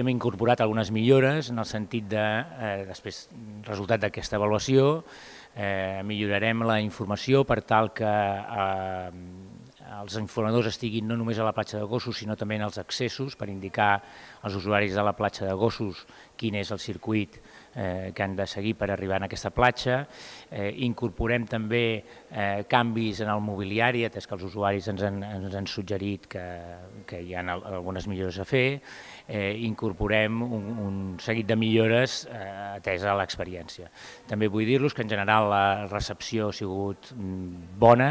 Hem incorporat algunes millores en el sentit de, eh, després, resultat d'aquesta avaluació, eh, millorarem la informació per tal que eh, els informadors estiguin no només a la platja de gossos, sinó també en els accessos, per indicar als usuaris de la platja de gossos quin és el circuit eh, que han de seguir per arribar a aquesta platja. Eh, incorporem també eh, canvis en el mobiliari, atès que els usuaris ens han, ens han suggerit que, que hi ha algunes millores a fer. Eh, incorporem un, un seguit de millores eh, atesa l'experiència. També vull dir-los que en general la recepció ha sigut mm, bona,